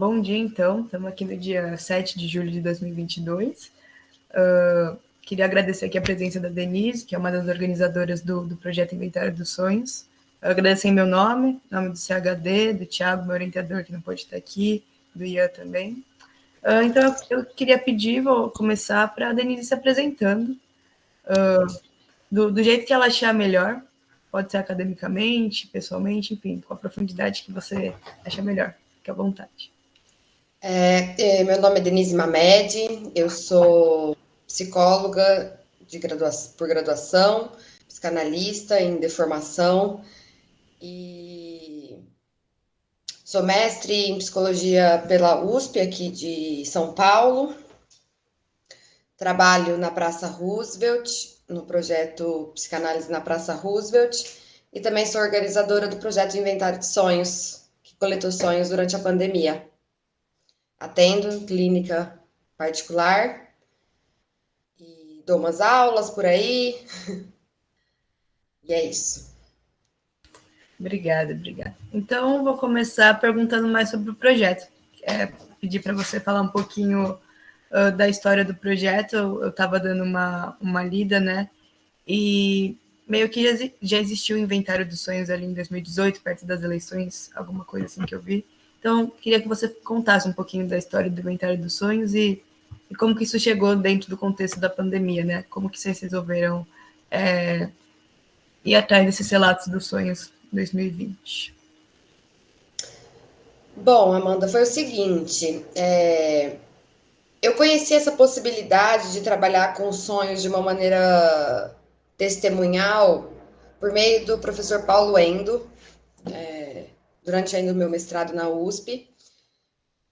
bom dia então. Estamos aqui no dia 7 de julho de 2022. Uh, queria agradecer aqui a presença da Denise, que é uma das organizadoras do, do projeto Inventário dos Sonhos. Eu agradecer em meu nome, nome do CHD, do Thiago, meu orientador, que não pode estar aqui, do Ian também. Uh, então, eu queria pedir, vou começar para a Denise se apresentando, uh, do, do jeito que ela achar melhor, pode ser academicamente, pessoalmente, enfim, com a profundidade que você acha melhor. Fique à vontade. É, é, meu nome é Denise Mamed, eu sou psicóloga gradua por graduação, psicanalista em deformação e sou mestre em psicologia pela USP aqui de São Paulo. Trabalho na Praça Roosevelt, no projeto Psicanálise na Praça Roosevelt, e também sou organizadora do projeto Inventário de Sonhos, que coletou sonhos durante a pandemia. Atendo clínica particular e dou umas aulas por aí. e é isso. Obrigada, obrigada. Então, vou começar perguntando mais sobre o projeto. É, pedir para você falar um pouquinho uh, da história do projeto. Eu estava dando uma, uma lida, né? E meio que já, já existiu o inventário dos sonhos ali em 2018, perto das eleições, alguma coisa assim que eu vi. Então, queria que você contasse um pouquinho da história do Inventário dos Sonhos e, e como que isso chegou dentro do contexto da pandemia, né? Como que vocês resolveram é, ir atrás desses relatos dos sonhos 2020? Bom, Amanda, foi o seguinte, é, eu conheci essa possibilidade de trabalhar com sonhos de uma maneira testemunhal por meio do professor Paulo Endo, durante ainda o meu mestrado na USP.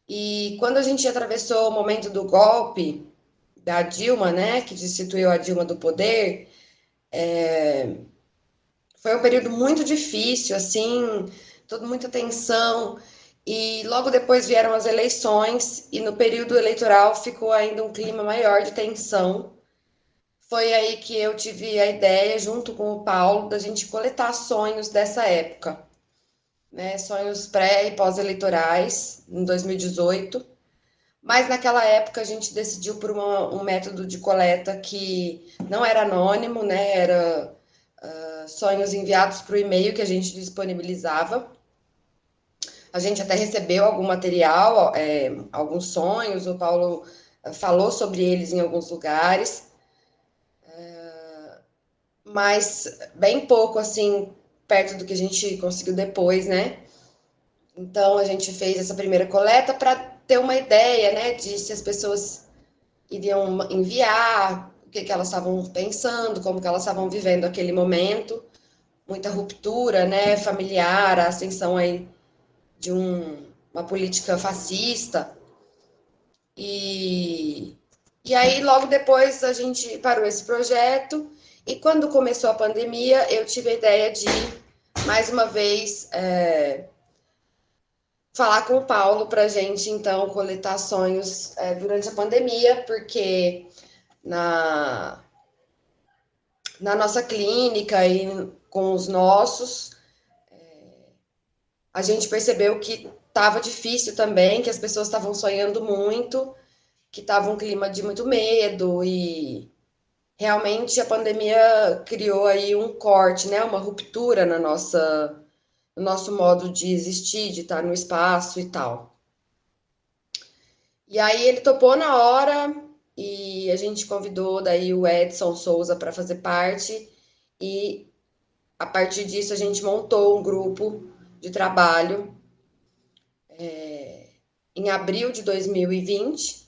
E quando a gente atravessou o momento do golpe da Dilma, né, que destituiu a Dilma do poder, é, foi um período muito difícil, assim, toda muita tensão. E logo depois vieram as eleições, e no período eleitoral ficou ainda um clima maior de tensão. Foi aí que eu tive a ideia, junto com o Paulo, da gente coletar sonhos dessa época né, sonhos pré e pós-eleitorais, em 2018. Mas naquela época a gente decidiu por uma, um método de coleta que não era anônimo, né, era uh, sonhos enviados para o e-mail que a gente disponibilizava. A gente até recebeu algum material, é, alguns sonhos, o Paulo falou sobre eles em alguns lugares, uh, mas bem pouco, assim, perto do que a gente conseguiu depois, né? Então a gente fez essa primeira coleta para ter uma ideia, né, de se as pessoas iriam enviar, o que, que elas estavam pensando, como que elas estavam vivendo aquele momento, muita ruptura, né, familiar, a ascensão aí de um, uma política fascista. E, e aí, logo depois, a gente parou esse projeto e quando começou a pandemia, eu tive a ideia de, mais uma vez, é, falar com o Paulo para a gente, então, coletar sonhos é, durante a pandemia, porque na, na nossa clínica e com os nossos, é, a gente percebeu que estava difícil também, que as pessoas estavam sonhando muito, que estava um clima de muito medo e realmente a pandemia criou aí um corte, né, uma ruptura na nossa, no nosso modo de existir, de estar no espaço e tal. E aí ele topou na hora e a gente convidou daí o Edson Souza para fazer parte e a partir disso a gente montou um grupo de trabalho é, em abril de 2020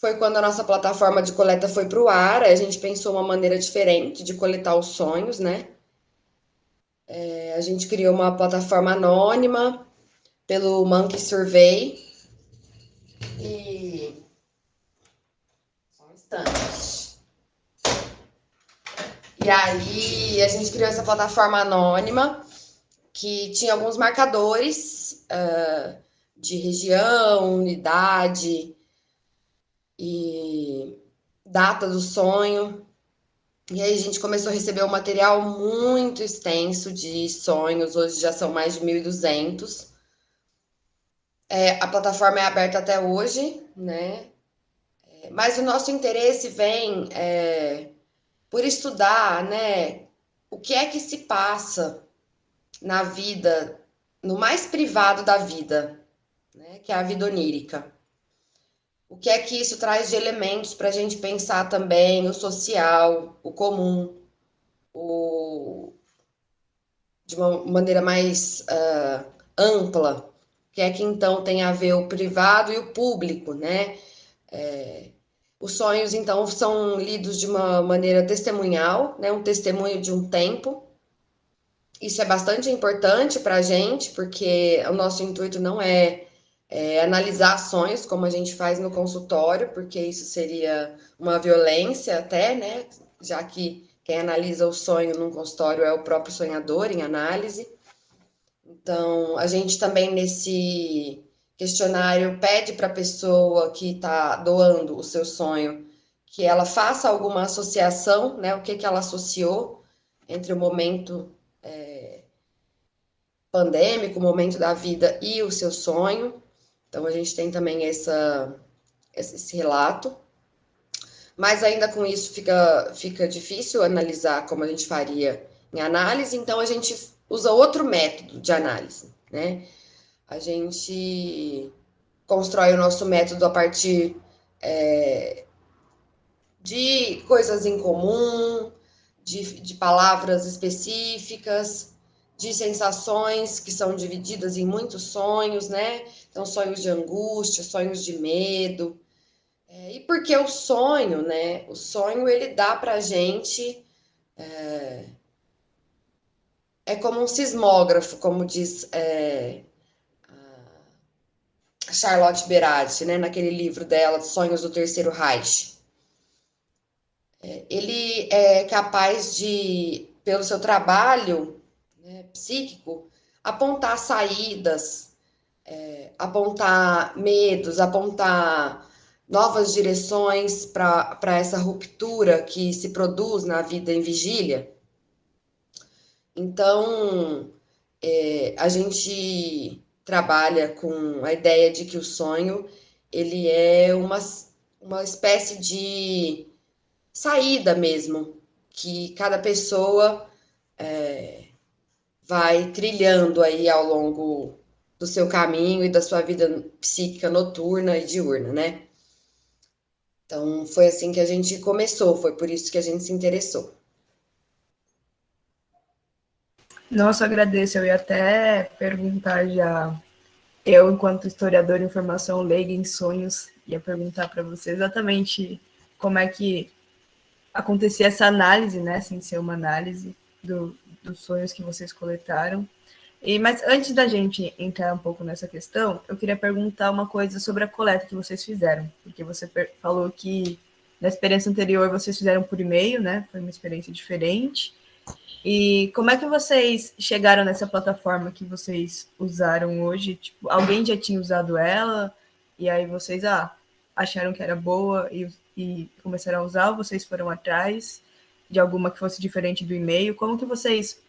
foi quando a nossa plataforma de coleta foi para o ar, a gente pensou uma maneira diferente de coletar os sonhos, né? É, a gente criou uma plataforma anônima pelo Monkey Survey. E. Só um instante. E aí a gente criou essa plataforma anônima que tinha alguns marcadores uh, de região, unidade, e data do sonho. E aí a gente começou a receber um material muito extenso de sonhos, hoje já são mais de 1.200. É, a plataforma é aberta até hoje, né? É, mas o nosso interesse vem é, por estudar, né? O que é que se passa na vida, no mais privado da vida, né? Que é a vida onírica. O que é que isso traz de elementos para a gente pensar também o social, o comum, o... de uma maneira mais uh, ampla, que é que então tem a ver o privado e o público, né? É, os sonhos, então, são lidos de uma maneira testemunhal, né? um testemunho de um tempo. Isso é bastante importante para a gente, porque o nosso intuito não é, é analisar sonhos, como a gente faz no consultório, porque isso seria uma violência até, né? Já que quem analisa o sonho num consultório é o próprio sonhador em análise. Então, a gente também nesse questionário pede para a pessoa que está doando o seu sonho que ela faça alguma associação, né? O que, que ela associou entre o momento é, pandêmico, o momento da vida e o seu sonho. Então, a gente tem também essa, esse relato. Mas ainda com isso fica, fica difícil analisar como a gente faria em análise, então a gente usa outro método de análise, né? A gente constrói o nosso método a partir é, de coisas em comum, de, de palavras específicas, de sensações que são divididas em muitos sonhos, né? Então, sonhos de angústia, sonhos de medo. É, e porque o sonho, né? O sonho ele dá para gente é, é como um sismógrafo, como diz é, Charlotte Berardi, né, naquele livro dela, Sonhos do Terceiro Reich. É, ele é capaz de, pelo seu trabalho psíquico, apontar saídas, é, apontar medos, apontar novas direções para essa ruptura que se produz na vida em vigília. Então, é, a gente trabalha com a ideia de que o sonho ele é uma, uma espécie de saída mesmo, que cada pessoa é, vai trilhando aí ao longo do seu caminho e da sua vida psíquica noturna e diurna, né? Então, foi assim que a gente começou, foi por isso que a gente se interessou. Nossa, agradeço. Eu ia até perguntar já, eu, enquanto historiador de informação leiga em sonhos, ia perguntar para você exatamente como é que acontecia essa análise, né, sem ser uma análise do, dos sonhos que vocês coletaram. E, mas antes da gente entrar um pouco nessa questão, eu queria perguntar uma coisa sobre a coleta que vocês fizeram, porque você falou que na experiência anterior vocês fizeram por e-mail, né? Foi uma experiência diferente. E como é que vocês chegaram nessa plataforma que vocês usaram hoje? Tipo, alguém já tinha usado ela e aí vocês ah, acharam que era boa e, e começaram a usar ou vocês foram atrás de alguma que fosse diferente do e-mail? Como que vocês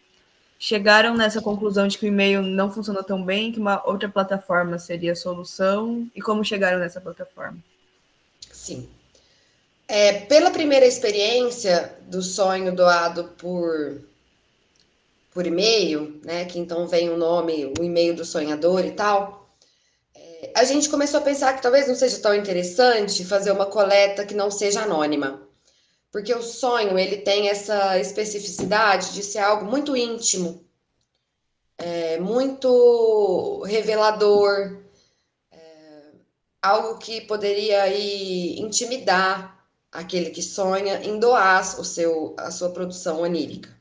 chegaram nessa conclusão de que o e-mail não funcionou tão bem, que uma outra plataforma seria a solução e como chegaram nessa plataforma? Sim. É, pela primeira experiência do sonho doado por por e-mail, né? Que então vem o nome, o e-mail do sonhador e tal. É, a gente começou a pensar que talvez não seja tão interessante fazer uma coleta que não seja anônima. Porque o sonho, ele tem essa especificidade de ser algo muito íntimo, é, muito revelador, é, algo que poderia aí intimidar aquele que sonha em doar o seu, a sua produção onírica.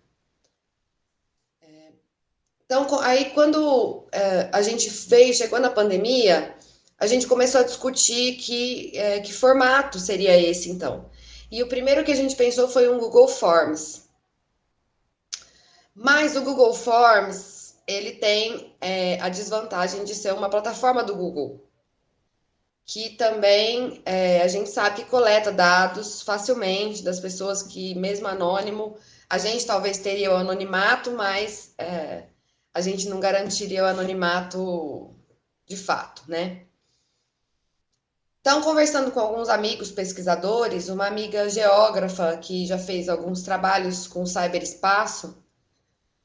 Então, aí quando é, a gente fez, chegou na pandemia, a gente começou a discutir que, é, que formato seria esse, então. E o primeiro que a gente pensou foi um Google Forms. Mas o Google Forms, ele tem é, a desvantagem de ser uma plataforma do Google, que também é, a gente sabe que coleta dados facilmente das pessoas que, mesmo anônimo, a gente talvez teria o anonimato, mas é, a gente não garantiria o anonimato de fato, né? Então, conversando com alguns amigos pesquisadores, uma amiga geógrafa que já fez alguns trabalhos com cyberespaço,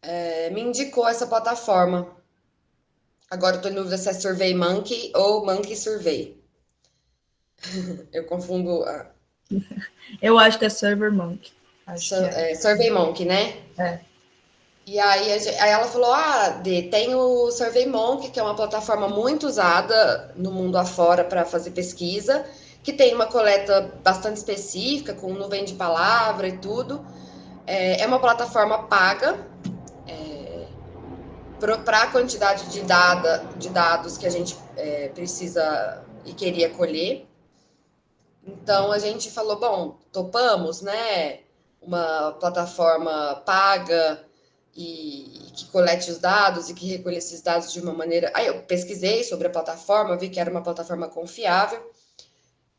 é, me indicou essa plataforma. Agora estou em dúvida se é Survey Monkey ou Monkey Survey. Eu confundo. A... Eu acho que é Server Monkey. Sur é. É, Survey Monkey, né? É. E aí, aí ela falou: Ah, tem o Survey Monkey, que é uma plataforma muito usada no mundo afora para fazer pesquisa, que tem uma coleta bastante específica, com nuvem de palavra e tudo. É, é uma plataforma paga é, para a quantidade de, dada, de dados que a gente é, precisa e queria colher. Então a gente falou: bom, topamos, né? Uma plataforma paga e que colete os dados e que recolhe esses dados de uma maneira. Aí eu pesquisei sobre a plataforma, vi que era uma plataforma confiável.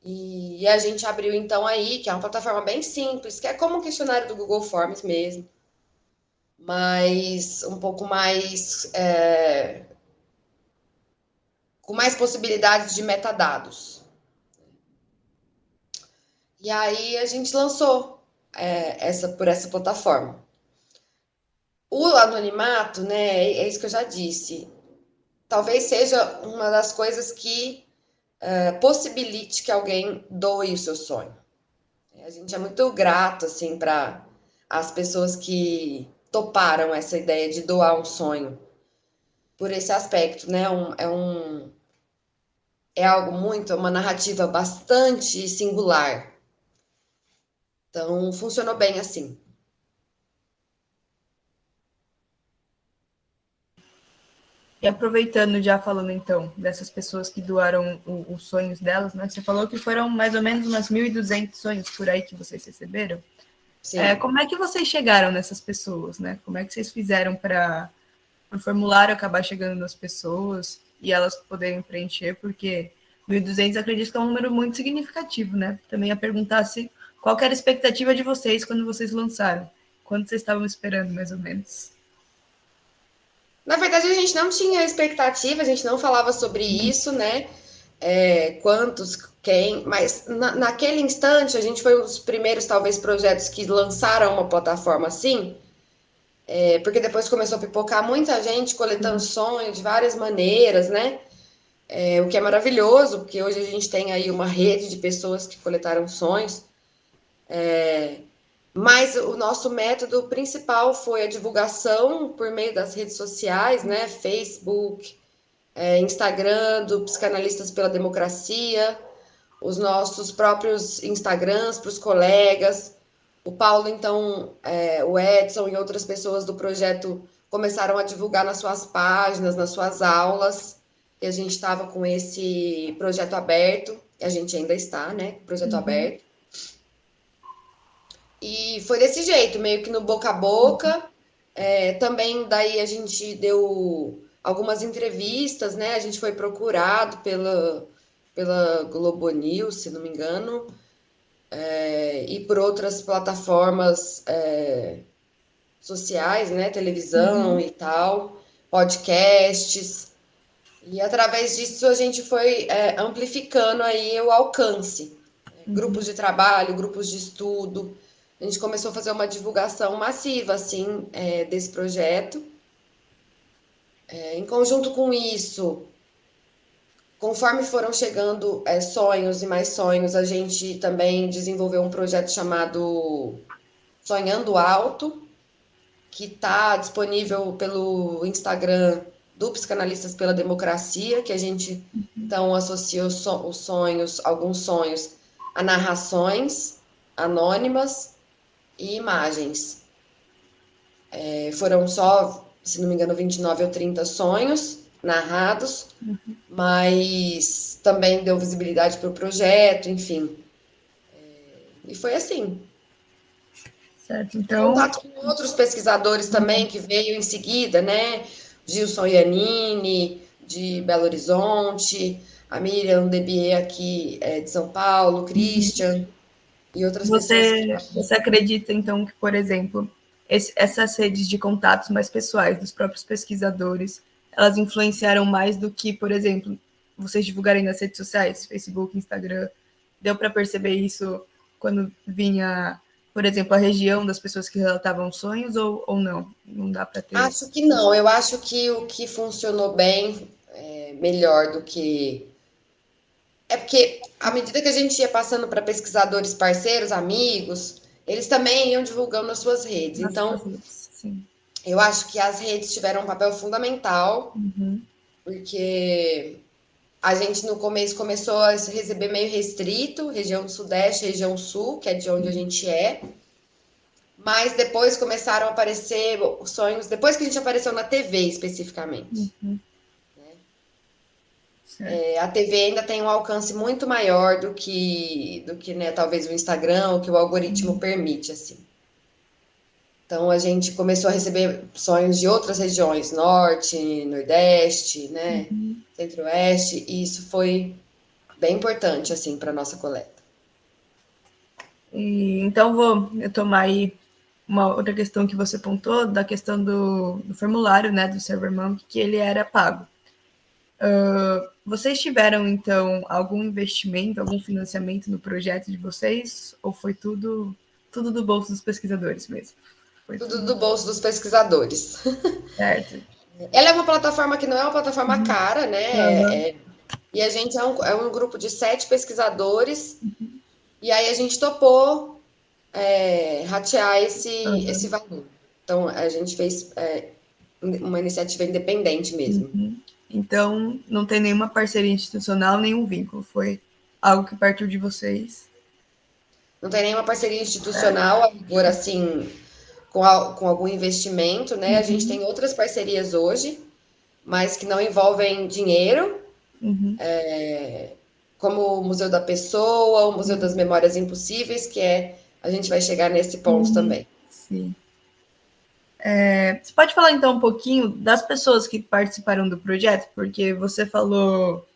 E a gente abriu então aí, que é uma plataforma bem simples, que é como um questionário do Google Forms mesmo, mas um pouco mais. É, com mais possibilidades de metadados. E aí a gente lançou é, essa por essa plataforma. O anonimato, né, é isso que eu já disse, talvez seja uma das coisas que uh, possibilite que alguém doe o seu sonho. A gente é muito grato, assim, para as pessoas que toparam essa ideia de doar um sonho por esse aspecto, né? Um, é um é algo muito, uma narrativa bastante singular. Então, funcionou bem assim. E aproveitando, já falando então dessas pessoas que doaram o, os sonhos delas, né? Você falou que foram mais ou menos umas 1.200 sonhos por aí que vocês receberam. Sim. É, como é que vocês chegaram nessas pessoas, né? Como é que vocês fizeram para o formulário acabar chegando nas pessoas e elas poderem preencher? Porque 1.200 acredito que é um número muito significativo, né? Também a perguntar se qual era a expectativa de vocês quando vocês lançaram? Quanto vocês estavam esperando, mais ou menos? Na verdade, a gente não tinha expectativa, a gente não falava sobre isso, né? É, quantos, quem, mas na, naquele instante a gente foi um dos primeiros, talvez, projetos que lançaram uma plataforma assim, é, porque depois começou a pipocar muita gente coletando sonhos de várias maneiras, né? É, o que é maravilhoso, porque hoje a gente tem aí uma rede de pessoas que coletaram sonhos. É, mas o nosso método principal foi a divulgação por meio das redes sociais, né? Facebook, é, Instagram do Psicanalistas pela Democracia, os nossos próprios Instagrams para os colegas. O Paulo, então, é, o Edson e outras pessoas do projeto começaram a divulgar nas suas páginas, nas suas aulas. E a gente estava com esse projeto aberto, a gente ainda está, né? Projeto uhum. aberto. E foi desse jeito, meio que no boca a boca. É, também daí a gente deu algumas entrevistas, né? A gente foi procurado pela, pela Globo News, se não me engano, é, e por outras plataformas é, sociais, né? Televisão uhum. e tal, podcasts. E através disso a gente foi é, amplificando aí o alcance. Uhum. Grupos de trabalho, grupos de estudo a gente começou a fazer uma divulgação massiva, assim, é, desse projeto. É, em conjunto com isso, conforme foram chegando é, sonhos e mais sonhos, a gente também desenvolveu um projeto chamado Sonhando Alto, que está disponível pelo Instagram do Psicanalistas pela Democracia, que a gente então associa os sonhos, alguns sonhos, a narrações anônimas e imagens. É, foram só, se não me engano, 29 ou 30 sonhos narrados, uhum. mas também deu visibilidade para o projeto, enfim. É, e foi assim. Certo, então. Contato com outros pesquisadores também que veio em seguida, né? Gilson Iannini, de Belo Horizonte, a Miriam Debier aqui é, de São Paulo, Christian e outras você, pessoas. Você acredita, então, que, por exemplo, esse, essas redes de contatos mais pessoais dos próprios pesquisadores, elas influenciaram mais do que, por exemplo, vocês divulgarem nas redes sociais, Facebook, Instagram. Deu para perceber isso quando vinha, por exemplo, a região das pessoas que relatavam sonhos ou, ou não? Não dá para ter. Acho que não. Eu acho que o que funcionou bem, é, melhor do que. É porque, à medida que a gente ia passando para pesquisadores parceiros, amigos, eles também iam divulgando nas suas redes. Nas então, redes, eu acho que as redes tiveram um papel fundamental, uhum. porque a gente no começo começou a receber meio restrito, região sudeste, região sul, que é de onde a gente é. Mas depois começaram a aparecer sonhos, depois que a gente apareceu na TV especificamente. Uhum. É, a TV ainda tem um alcance muito maior do que, do que né, talvez o Instagram, o que o algoritmo uhum. permite, assim. Então a gente começou a receber sonhos de outras regiões, norte, nordeste, né, uhum. centro-oeste, e isso foi bem importante assim para nossa coleta. E, então vou tomar aí uma outra questão que você pontou da questão do, do formulário, né, do ServerMonk, que ele era pago. Uh, vocês tiveram então algum investimento, algum financiamento no projeto de vocês, ou foi tudo tudo do bolso dos pesquisadores mesmo? Foi tudo do bolso dos pesquisadores. Certo. Ela é uma plataforma que não é uma plataforma uhum. cara, né? Uhum. É, e a gente é um, é um, grupo de sete pesquisadores, uhum. e aí a gente topou é, ratear esse, uhum. esse valor. Então, a gente fez é, uma iniciativa independente mesmo. Então, não tem nenhuma parceria institucional, nenhum vínculo. Foi algo que partiu de vocês. Não tem nenhuma parceria institucional, agora assim, com, a, com algum investimento, né? Uhum. A gente uhum. tem outras parcerias hoje, mas que não envolvem dinheiro, uhum. é, como o Museu da Pessoa, o Museu das Memórias Impossíveis, que é a gente vai chegar nesse ponto uhum. também. Sim. É, você pode falar então um pouquinho das pessoas que participaram do projeto, porque você falou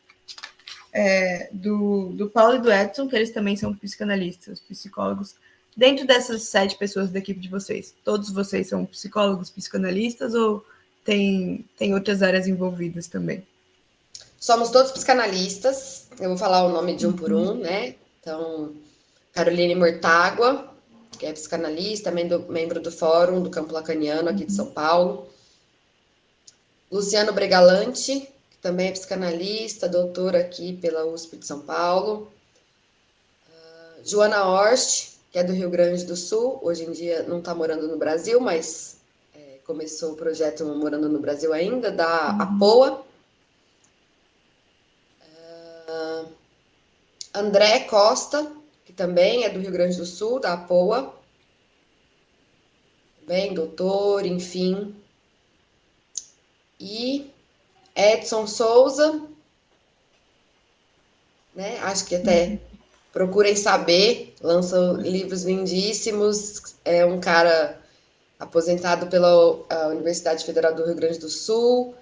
é, do, do Paulo e do Edson, que eles também são psicanalistas, psicólogos. Dentro dessas sete pessoas da equipe de vocês, todos vocês são psicólogos, psicanalistas ou tem, tem outras áreas envolvidas também? Somos todos psicanalistas. Eu vou falar o nome de um por um, né? Então, Caroline Mortágua, que é psicanalista, membro do Fórum do Campo Lacaniano aqui de São Paulo. Luciano Bregalante, que também é psicanalista, doutor aqui pela USP de São Paulo. Uh, Joana Horst, que é do Rio Grande do Sul, hoje em dia não está morando no Brasil, mas é, começou o projeto Morando no Brasil ainda, da uhum. APOA. Uh, André Costa, que também é do Rio Grande do Sul, da APOA. Bem, doutor, enfim. E Edson Souza, né? Acho que até procurem saber, lança livros lindíssimos, é um cara aposentado pela Universidade Federal do Rio Grande do Sul,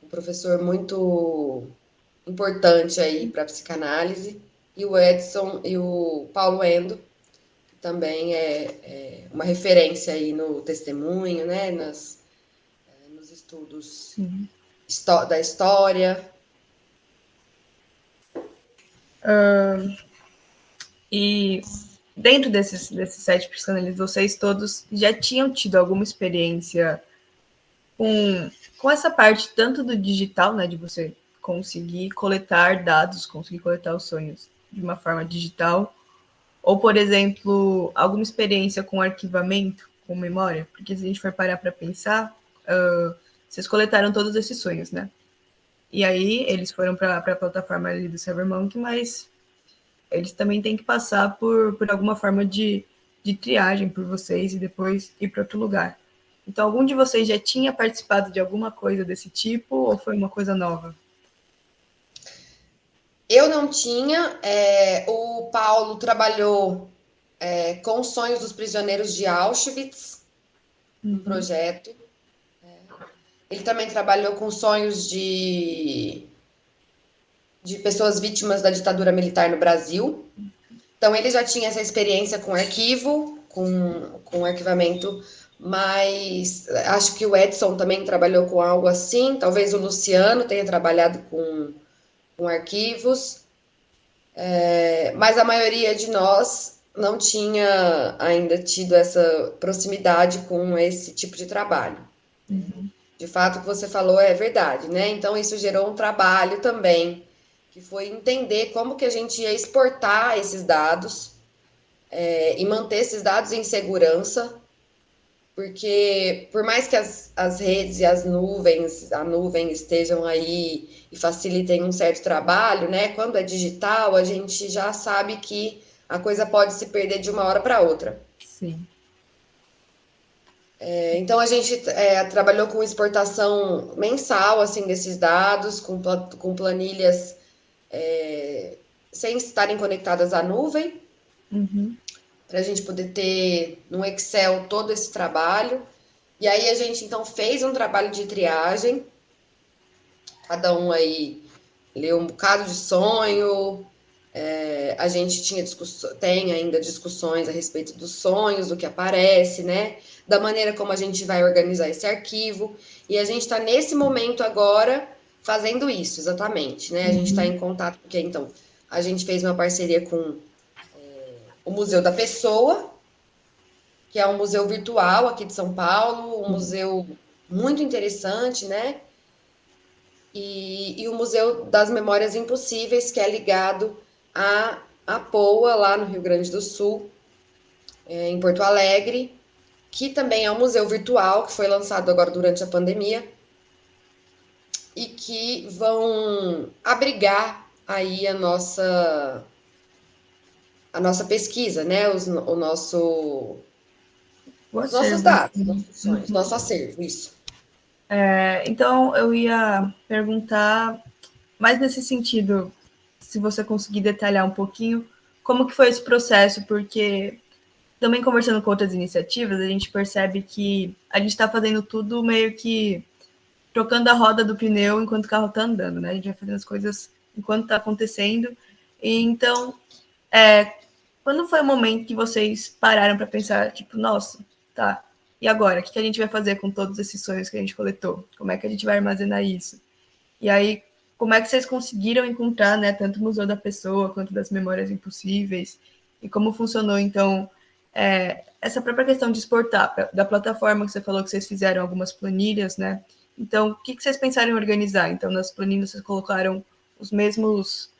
um professor muito importante aí para psicanálise, e o Edson e o Paulo Endo, que também é, é uma referência aí no testemunho, né, nas, é, nos estudos da história. E dentro desses, desses sete psicanalistas, vocês todos já tinham tido alguma experiência com, com essa parte tanto do digital, né, de você conseguir coletar dados, conseguir coletar os sonhos de uma forma digital, ou, por exemplo, alguma experiência com arquivamento, com memória? Porque se a gente for parar para pensar, uh, vocês coletaram todos esses sonhos, né? E aí eles foram para a plataforma ali do CyberMonk, mas eles também têm que passar por, por alguma forma de, de triagem por vocês e depois ir para outro lugar. Então, algum de vocês já tinha participado de alguma coisa desse tipo ou foi uma coisa nova? Eu não tinha. É, o Paulo trabalhou é, com os sonhos dos prisioneiros de Auschwitz, no uhum. projeto. É. Ele também trabalhou com sonhos de de pessoas vítimas da ditadura militar no Brasil. Então, ele já tinha essa experiência com arquivo, com, com arquivamento mas acho que o Edson também trabalhou com algo assim, talvez o Luciano tenha trabalhado com, com arquivos, é, mas a maioria de nós não tinha ainda tido essa proximidade com esse tipo de trabalho. Uhum. De fato, o que você falou é verdade, né? Então, isso gerou um trabalho também, que foi entender como que a gente ia exportar esses dados é, e manter esses dados em segurança, porque por mais que as, as redes e as nuvens, a nuvem estejam aí e facilitem um certo trabalho, né? Quando é digital, a gente já sabe que a coisa pode se perder de uma hora para outra. Sim. É, então a gente é, trabalhou com exportação mensal assim desses dados, com, com planilhas é, sem estarem conectadas à nuvem, uhum. Para a gente poder ter no Excel todo esse trabalho. E aí a gente então fez um trabalho de triagem, cada um aí leu um bocado de sonho, é, a gente tinha tem ainda discussões a respeito dos sonhos, do que aparece, né? Da maneira como a gente vai organizar esse arquivo. E a gente está nesse momento agora fazendo isso, exatamente, né? A gente está em contato, porque então a gente fez uma parceria com o Museu da Pessoa, que é um museu virtual aqui de São Paulo, um museu muito interessante, né? E, e o Museu das Memórias Impossíveis, que é ligado a, a POA, lá no Rio Grande do Sul, é, em Porto Alegre, que também é um museu virtual que foi lançado agora durante a pandemia e que vão abrigar aí a nossa a nossa pesquisa, né? Os, o nosso os nossos dados, nossos nosso acervo, isso. É, então eu ia perguntar mais nesse sentido se você conseguir detalhar um pouquinho como que foi esse processo, porque também conversando com outras iniciativas, a gente percebe que a gente está fazendo tudo meio que trocando a roda do pneu enquanto o carro está andando, né? A gente vai fazendo as coisas enquanto está acontecendo. E, então, é, quando foi o momento que vocês pararam para pensar, tipo, nossa, tá, e agora? O que a gente vai fazer com todos esses sonhos que a gente coletou? Como é que a gente vai armazenar isso? E aí, como é que vocês conseguiram encontrar, né, tanto o Museu da Pessoa quanto das Memórias Impossíveis, e como funcionou, então, é, essa própria questão de exportar, da plataforma que você falou que vocês fizeram algumas planilhas, né, então, o que, que vocês pensaram em organizar? Então, nas planilhas vocês colocaram os mesmos,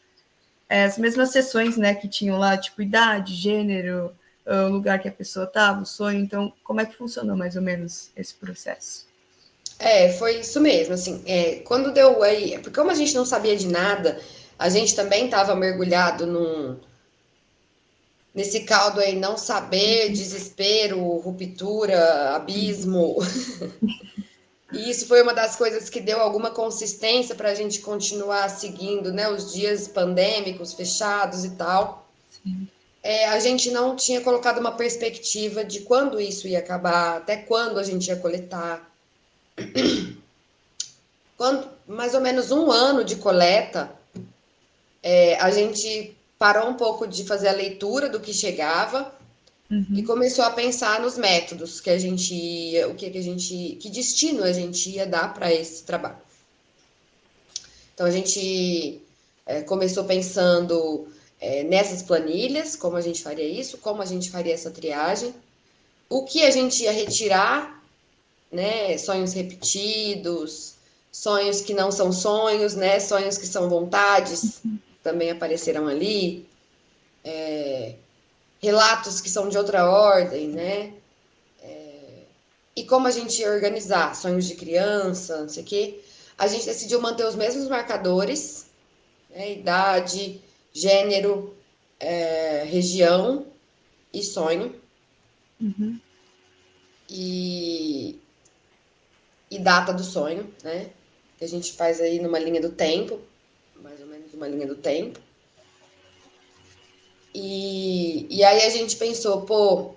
as mesmas sessões, né, que tinham lá, tipo, idade, gênero, o lugar que a pessoa estava, o sonho, então, como é que funcionou mais ou menos esse processo? É, foi isso mesmo, assim, é, quando deu aí, porque como a gente não sabia de nada, a gente também estava mergulhado num, nesse caldo aí, não saber, desespero, ruptura, abismo. e isso foi uma das coisas que deu alguma consistência para a gente continuar seguindo, né, os dias pandêmicos, fechados e tal. É, a gente não tinha colocado uma perspectiva de quando isso ia acabar, até quando a gente ia coletar. Quando mais ou menos um ano de coleta, é, a gente parou um pouco de fazer a leitura do que chegava uhum. e começou a pensar nos métodos que a gente ia, o que, que a gente, que destino a gente ia dar para esse trabalho. Então a gente é, começou pensando é, nessas planilhas, como a gente faria isso, como a gente faria essa triagem, o que a gente ia retirar né? Sonhos repetidos, sonhos que não são sonhos, né? Sonhos que são vontades, também apareceram ali. É, relatos que são de outra ordem, né? É, e como a gente ia organizar sonhos de criança, não sei o quê, a gente decidiu manter os mesmos marcadores, né? idade, gênero, é, região e sonho. Uhum. E, e data do sonho, né? Que a gente faz aí numa linha do tempo, mais ou menos uma linha do tempo. E, e aí a gente pensou, pô,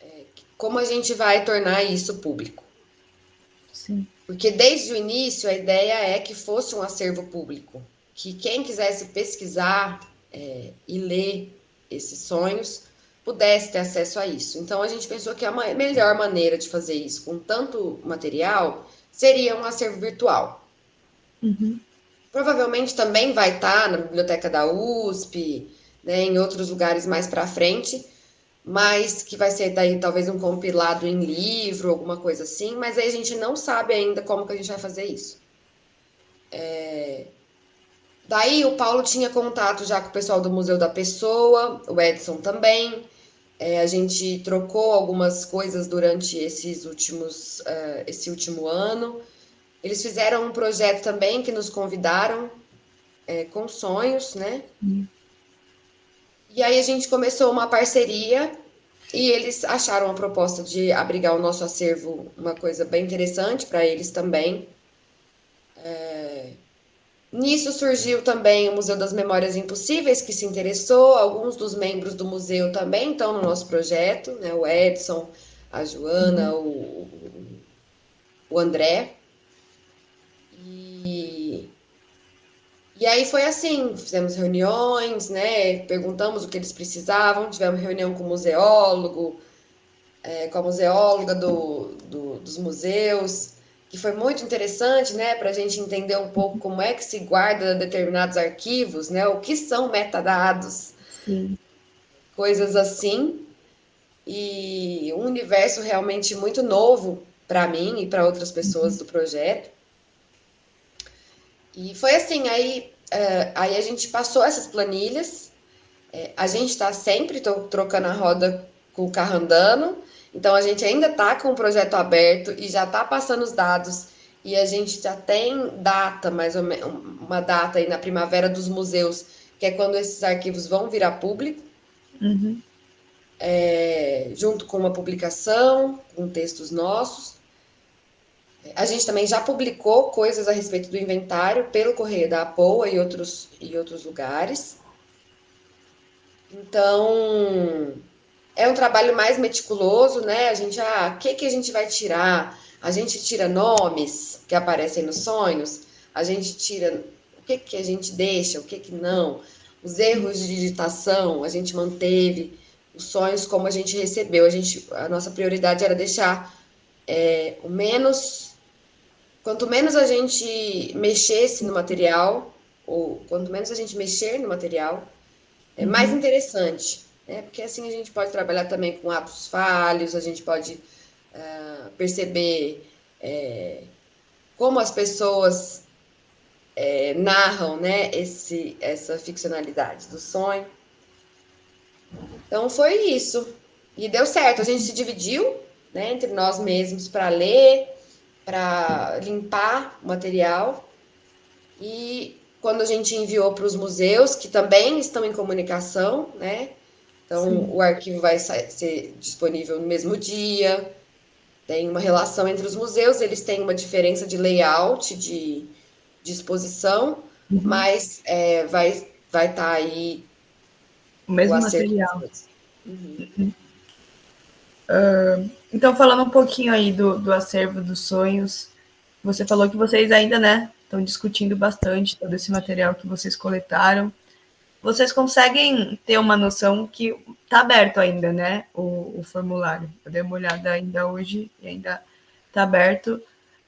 é, como a gente vai tornar isso público? Sim. Porque desde o início a ideia é que fosse um acervo público, que quem quisesse pesquisar é, e ler esses sonhos pudesse ter acesso a isso. Então a gente pensou que a melhor maneira de fazer isso com tanto material seria um acervo virtual. Uhum. Provavelmente também vai estar na biblioteca da USP, né, em outros lugares mais para frente, mas que vai ser daí talvez um compilado em livro, alguma coisa assim, mas aí a gente não sabe ainda como que a gente vai fazer isso. É... Daí o Paulo tinha contato já com o pessoal do Museu da Pessoa, o Edson também. É, a gente trocou algumas coisas durante esses últimos, uh, esse último ano. Eles fizeram um projeto também que nos convidaram é, com sonhos, né? Hum. E aí a gente começou uma parceria e eles acharam a proposta de abrigar o nosso acervo uma coisa bem interessante para eles também. É... Nisso surgiu também o Museu das Memórias Impossíveis, que se interessou, alguns dos membros do museu também estão no nosso projeto, né? o Edson, a Joana, uhum. o, o André. E e aí foi assim, fizemos reuniões, né? Perguntamos o que eles precisavam, tivemos reunião com o museólogo, é, com a museóloga do, do, dos museus, que foi muito interessante, né? Para a gente entender um pouco como é que se guarda determinados arquivos, né? O que são metadados, Sim. coisas assim. E um universo realmente muito novo para mim e para outras pessoas do projeto. E foi assim, aí, uh, aí a gente passou essas planilhas, é, a gente está sempre trocando a roda com o carro andando, então a gente ainda está com o projeto aberto e já está passando os dados e a gente já tem data, mais ou menos, uma data aí na primavera dos museus, que é quando esses arquivos vão virar público, uhum. é, junto com uma publicação, com textos nossos. A gente também já publicou coisas a respeito do inventário pelo Correio da Apoa e outros, e outros lugares. Então, é um trabalho mais meticuloso, né? A gente, ah, o que, que a gente vai tirar? A gente tira nomes que aparecem nos sonhos, a gente tira o que, que a gente deixa, o que, que não. Os erros de digitação, a gente manteve os sonhos como a gente recebeu. A, gente, a nossa prioridade era deixar é, o menos quanto menos a gente mexesse no material, ou quanto menos a gente mexer no material, é uhum. mais interessante, né? Porque assim a gente pode trabalhar também com atos falhos, a gente pode uh, perceber é, como as pessoas é, narram, né, esse, essa ficcionalidade do sonho. Então foi isso. E deu certo. A gente se dividiu né, entre nós mesmos para ler, para limpar o material. E quando a gente enviou para os museus, que também estão em comunicação, né? Então, Sim. o arquivo vai ser disponível no mesmo dia. Tem uma relação entre os museus, eles têm uma diferença de layout, de disposição, uhum. mas é, vai estar vai tá aí o mesmo o material. Uhum. Uhum. Uh, então, falando um pouquinho aí do, do acervo dos sonhos, você falou que vocês ainda, né, estão discutindo bastante todo esse material que vocês coletaram. Vocês conseguem ter uma noção que está aberto ainda, né, o, o, formulário. Eu dei uma olhada ainda hoje e ainda está aberto.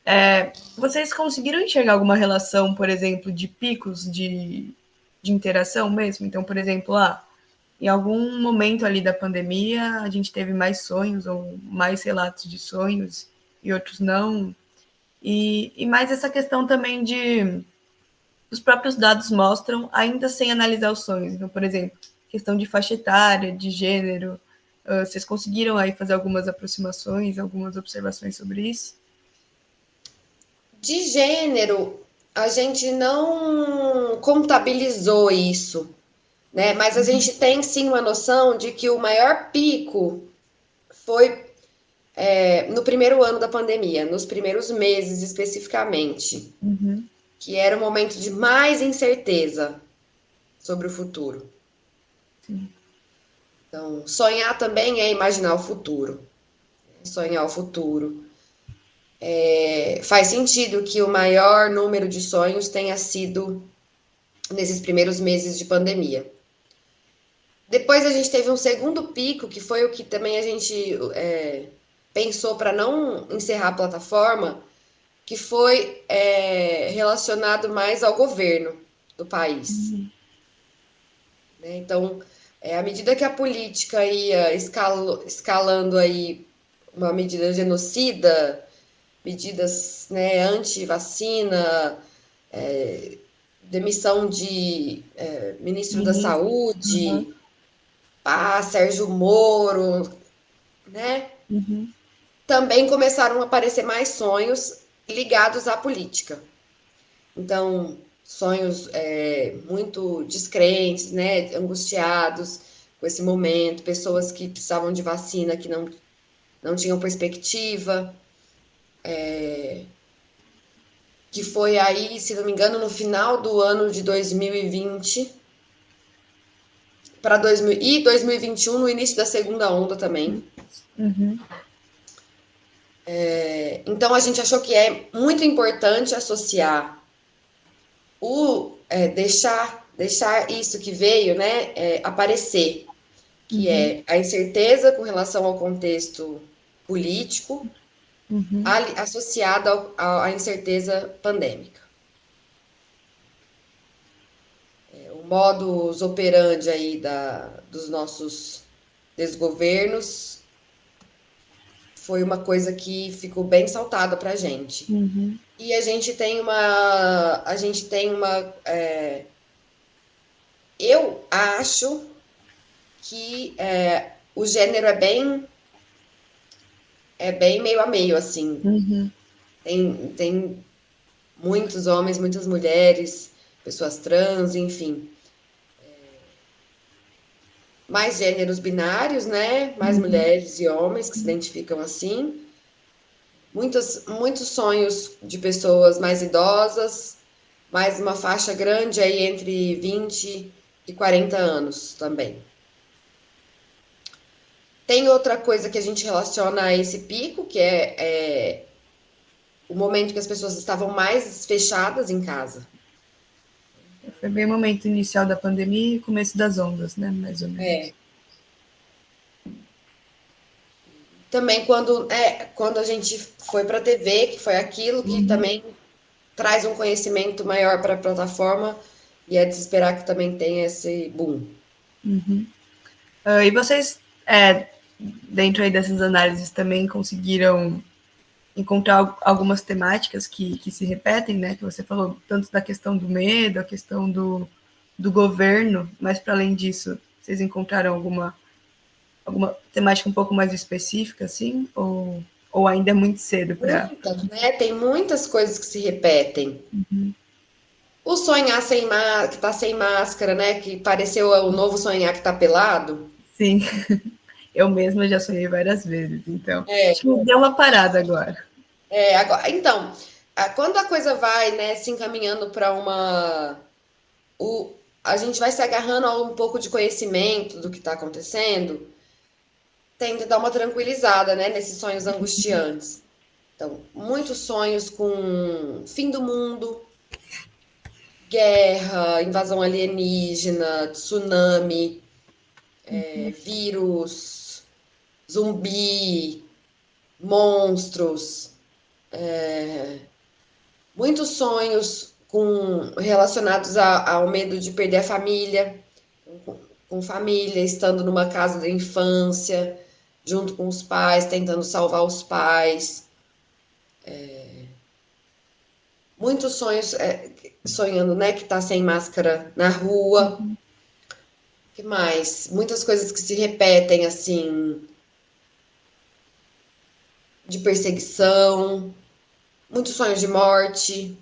É, vocês conseguiram enxergar alguma relação, por exemplo, de picos de, de interação mesmo? Então, por exemplo, ah, em algum momento ali da pandemia, a gente teve mais sonhos ou mais relatos de sonhos e outros não. E, e mais essa questão também de os próprios dados mostram, ainda sem analisar os sonhos. Então, por exemplo, questão de faixa etária, de gênero, uh, vocês conseguiram aí fazer algumas aproximações, algumas observações sobre isso? De gênero, a gente não contabilizou isso né? Mas a gente tem sim uma noção de que o maior pico foi é, no primeiro ano da pandemia, nos primeiros meses especificamente, uhum. que era o momento de mais incerteza sobre o futuro. Sim. Então, sonhar também é imaginar o futuro. Sonhar o futuro. É, faz sentido que o maior número de sonhos tenha sido nesses primeiros meses de pandemia. Depois a gente teve um segundo pico, que foi o que também a gente é, pensou para não encerrar a plataforma, que foi é, relacionado mais ao governo do país. Uhum. Né? Então, é, à medida que a política ia escalo, escalando aí uma medida genocida, medidas né, anti-vacina, é, demissão de é, ministro uhum. da Saúde, uhum. Ah, Sérgio Moro, né? Uhum. Também começaram a aparecer mais sonhos ligados à política. Então, sonhos é, muito descrentes, né, angustiados com esse momento, pessoas que precisavam de vacina que não, não tinham perspectiva, é, que foi aí, se não me engano, no final do ano de 2020 para 2000 e 2021 no início da segunda onda também. Uhum. É, então a gente achou que é muito importante associar o é, deixar deixar isso que veio, né, é, aparecer, que uhum. é a incerteza com relação ao contexto político, uhum. associada à incerteza pandêmica. É, o modus operandi aí da, dos nossos desgovernos foi uma coisa que ficou bem saltada para a gente. Uhum. E a gente tem uma. A gente tem uma. É, eu acho que é, o gênero é bem é bem meio a meio, assim. Uhum. Tem, tem muitos homens, muitas mulheres, pessoas trans, enfim. Mais gêneros binários, né? Mais uhum. mulheres e homens que se identificam assim. Muitos, muitos sonhos de pessoas mais idosas, mais uma faixa grande aí entre 20 e 40 anos também. Tem outra coisa que a gente relaciona a esse pico, que é, é o momento que as pessoas estavam mais fechadas em casa. Foi bem o momento inicial da pandemia e começo das ondas, né? Mais ou menos. É. Também quando, é, quando a gente foi para a TV, que foi aquilo que uhum. também traz um conhecimento maior para a plataforma e é de esperar que também tenha esse boom. Uhum. Uh, e vocês é, dentro aí dessas análises também conseguiram encontrar algumas temáticas que, que se repetem, né? Que você falou tanto da questão do medo, a questão do, do governo, mas para além disso, vocês encontraram alguma alguma temática um pouco mais específica, assim, ou, ou ainda é muito cedo para? Né? Tem muitas coisas que se repetem. Uhum. O sonhar sem máscara, que está sem máscara, né? Que pareceu o novo sonhar que está pelado. Sim. Eu mesma já sonhei várias vezes, então é, acho que deu uma parada agora. É, agora, então, quando a coisa vai, né, se encaminhando para uma, o, a gente vai se agarrando a um pouco de conhecimento do que está acontecendo, tende a dar uma tranquilizada, né, nesses sonhos angustiantes. Então, muitos sonhos com fim do mundo, guerra, invasão alienígena, tsunami, é, vírus, zumbi, monstros, é, muitos sonhos com, relacionados a, ao medo de perder a família, com, com família, estando numa casa da infância, junto com os pais, tentando salvar os pais. É, muitos sonhos, é, sonhando, né, que tá sem máscara na rua. Uhum. que mais? Muitas coisas que se repetem, assim, de perseguição, muitos sonhos de morte.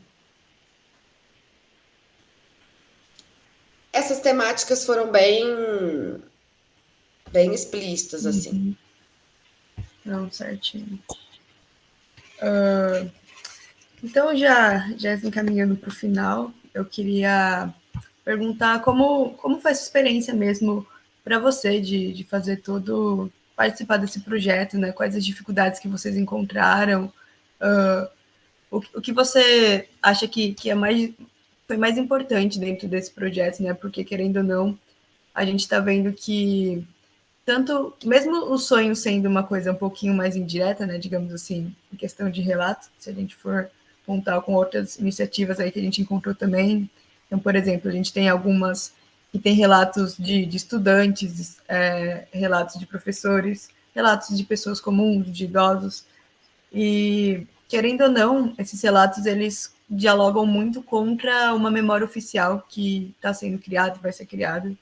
Essas temáticas foram bem bem explícitas, assim. Uhum. Não, certinho. Uh, então, já, já encaminhando para o final, eu queria perguntar como, como foi essa experiência mesmo para você de, de fazer todo participar desse projeto, né? Quais as dificuldades que vocês encontraram? Uh, o, o que você acha que, que é mais, foi mais importante dentro desse projeto, né? Porque, querendo ou não, a gente está vendo que tanto, mesmo o sonho sendo uma coisa um pouquinho mais indireta, né, digamos assim, em questão de relato, se a gente for contar com outras iniciativas aí que a gente encontrou também, então, por exemplo, a gente tem algumas que tem relatos de, de estudantes, é, relatos de professores, relatos de pessoas comuns, de idosos, e querendo ou não, esses relatos eles dialogam muito contra uma memória oficial que está sendo criada, vai ser criada,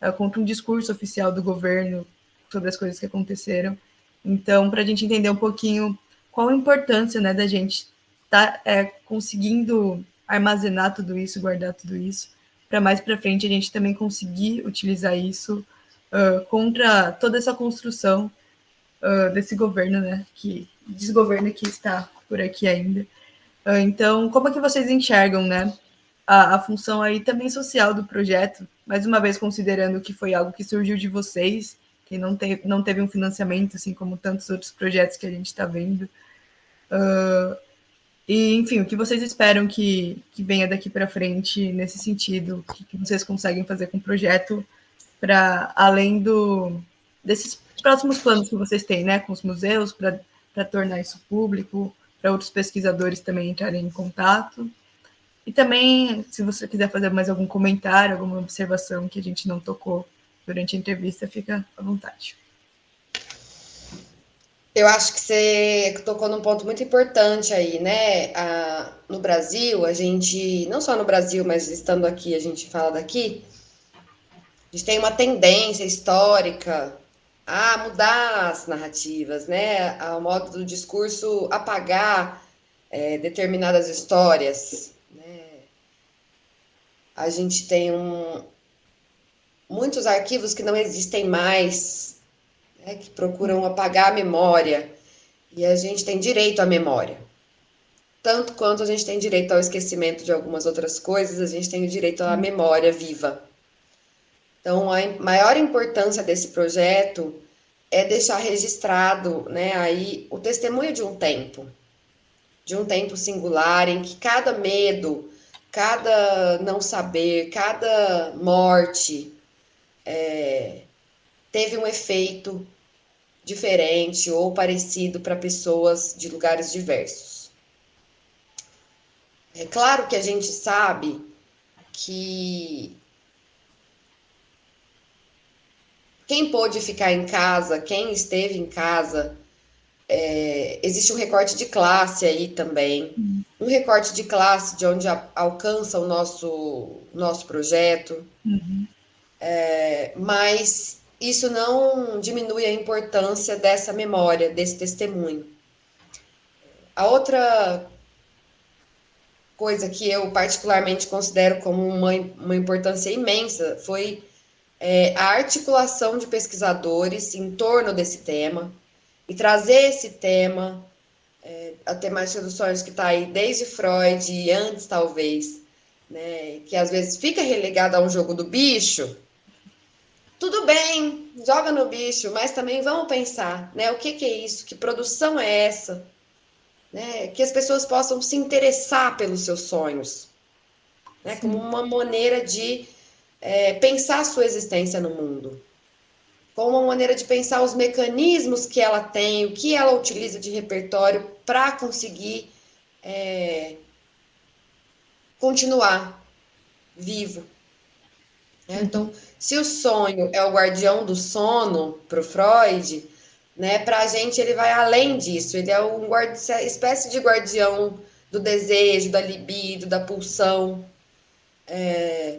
é, contra um discurso oficial do governo sobre as coisas que aconteceram. Então, para a gente entender um pouquinho qual a importância né, da gente estar tá, é, conseguindo armazenar tudo isso, guardar tudo isso, para mais para frente a gente também conseguir utilizar isso uh, contra toda essa construção uh, desse governo, né, que desgoverno que está por aqui ainda. Uh, então, como é que vocês enxergam, né, a, a, função aí também social do projeto, mais uma vez considerando que foi algo que surgiu de vocês, que não, te, não teve um financiamento, assim como tantos outros projetos que a gente está vendo. Uh, e, enfim, o que vocês esperam que, que venha daqui para frente nesse sentido? O que, que vocês conseguem fazer com o projeto para, além do, desses próximos planos que vocês têm, né, com os museus, para tornar isso público, para outros pesquisadores também entrarem em contato? E também, se você quiser fazer mais algum comentário, alguma observação que a gente não tocou durante a entrevista, fica à vontade. Eu acho que você tocou num ponto muito importante aí, né? A, no Brasil, a gente, não só no Brasil, mas estando aqui, a gente fala daqui, a gente tem uma tendência histórica a mudar as narrativas, né? Ao modo do discurso apagar é, determinadas histórias. Né? A gente tem um, muitos arquivos que não existem mais, né, que procuram apagar a memória. E a gente tem direito à memória. Tanto quanto a gente tem direito ao esquecimento de algumas outras coisas, a gente tem o direito à memória viva. Então, a maior importância desse projeto é deixar registrado né, aí o testemunho de um tempo, de um tempo singular em que cada medo, cada não saber, cada morte é, teve um efeito diferente ou parecido para pessoas de lugares diversos. É claro que a gente sabe que quem pôde ficar em casa, quem esteve em casa, é, existe um recorte de classe aí também, uhum. um recorte de classe de onde a, alcança o nosso, nosso projeto, uhum. é, mas isso não diminui a importância dessa memória, desse testemunho. A outra coisa que eu particularmente considero como uma, uma importância imensa foi é, a articulação de pesquisadores em torno desse tema e trazer esse tema, é, a temática dos sonhos que está aí desde Freud e antes, talvez, né, que às vezes fica relegada a um jogo do bicho, tudo bem, joga no bicho, mas também vamos pensar, né? O que, que é isso? Que produção é essa? Né? Que as pessoas possam se interessar pelos seus sonhos, né? Como uma maneira de é, pensar a sua existência no mundo, como uma maneira de pensar os mecanismos que ela tem, o que ela utiliza de repertório para conseguir é, continuar vivo. Né? Então, se o sonho é o guardião do sono para o Freud, né, para a gente ele vai além disso. Ele é uma espécie de guardião do desejo, da libido, da pulsão. É,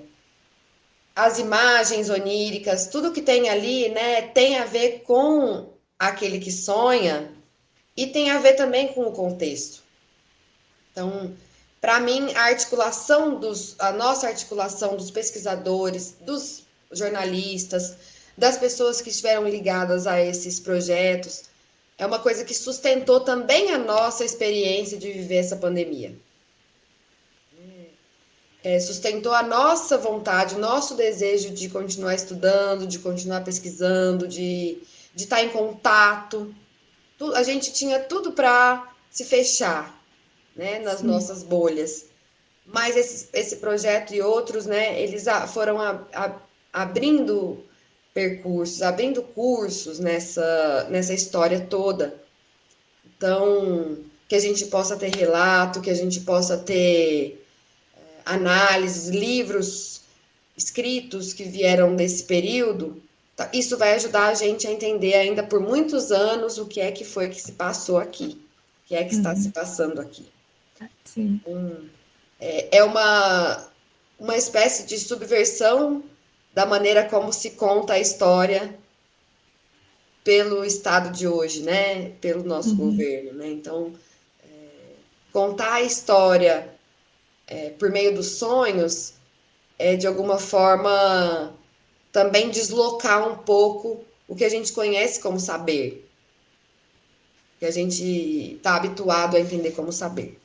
as imagens oníricas, tudo que tem ali, né, tem a ver com aquele que sonha e tem a ver também com o contexto. Então, para mim, a articulação dos, a nossa articulação dos pesquisadores, dos jornalistas, das pessoas que estiveram ligadas a esses projetos. É uma coisa que sustentou também a nossa experiência de viver essa pandemia. É, sustentou a nossa vontade, o nosso desejo de continuar estudando, de continuar pesquisando, de, de estar em contato. A gente tinha tudo para se fechar né, nas Sim. nossas bolhas. Mas esse, esse projeto e outros, né, eles foram a, a abrindo percursos, abrindo cursos nessa, nessa história toda. Então, que a gente possa ter relato, que a gente possa ter análises, livros escritos que vieram desse período, tá? isso vai ajudar a gente a entender ainda por muitos anos o que é que foi que se passou aqui, o que é que está uhum. se passando aqui. Sim. Um, é, é uma, uma espécie de subversão da maneira como se conta a história pelo Estado de hoje, né? Pelo nosso uhum. governo, né? Então, é, contar a história é, por meio dos sonhos é, de alguma forma, também deslocar um pouco o que a gente conhece como saber, que a gente está habituado a entender como saber.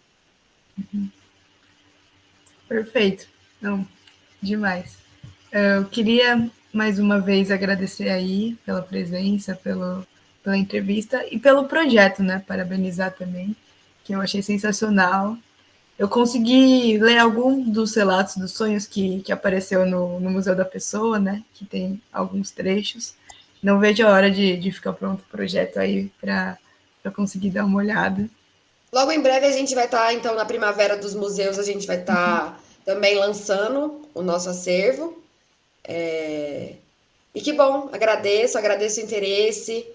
Uhum. Perfeito. Não, demais. Eu queria mais uma vez agradecer aí pela presença, pelo, pela entrevista e pelo projeto, né? Parabenizar também, que eu achei sensacional. Eu consegui ler algum dos relatos dos sonhos que, que apareceu no, no Museu da Pessoa, né? Que tem alguns trechos. Não vejo a hora de, de ficar pronto o projeto aí para conseguir dar uma olhada. Logo em breve a gente vai estar, tá, então, na Primavera dos Museus, a gente vai estar tá uhum. também lançando o nosso acervo. É... E que bom, agradeço, agradeço o interesse,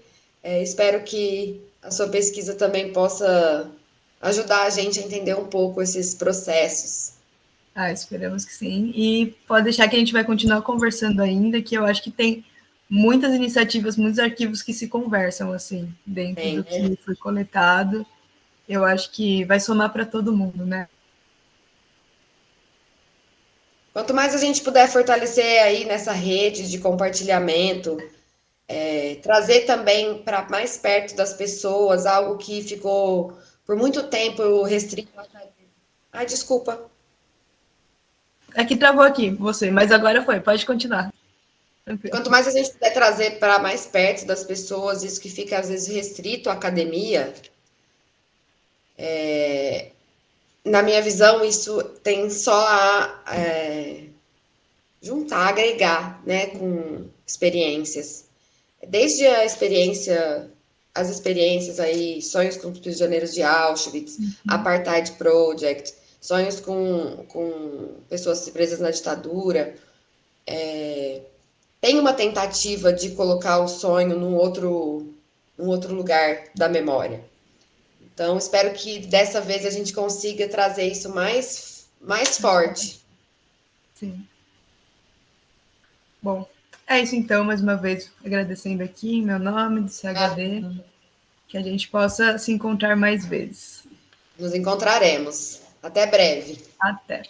é, espero que a sua pesquisa também possa ajudar a gente a entender um pouco esses processos. Ah, esperamos que sim. E pode deixar que a gente vai continuar conversando ainda, que eu acho que tem muitas iniciativas, muitos arquivos que se conversam assim, dentro do né? que foi coletado. Eu acho que vai somar para todo mundo, né? Quanto mais a gente puder fortalecer aí nessa rede de compartilhamento, é, trazer também para mais perto das pessoas algo que ficou por muito tempo restrito. Ai, desculpa. É que travou aqui, você, mas agora foi, pode continuar. Quanto mais a gente puder trazer para mais perto das pessoas, isso que fica às vezes restrito à academia, é, na minha visão, isso tem só a é, juntar, agregar, né, com experiências. Desde a experiência, as experiências aí, sonhos com prisioneiros de Auschwitz, uhum. Apartheid Project, sonhos com, com pessoas presas na ditadura, é, tem uma tentativa de colocar o sonho num outro, num outro lugar da memória. Então, espero que dessa vez a gente consiga trazer isso mais, mais forte. Sim. Bom, é isso então, mais uma vez agradecendo aqui em meu nome, do CHD, ah. que a gente possa se encontrar mais vezes. Nos encontraremos. Até breve. Até.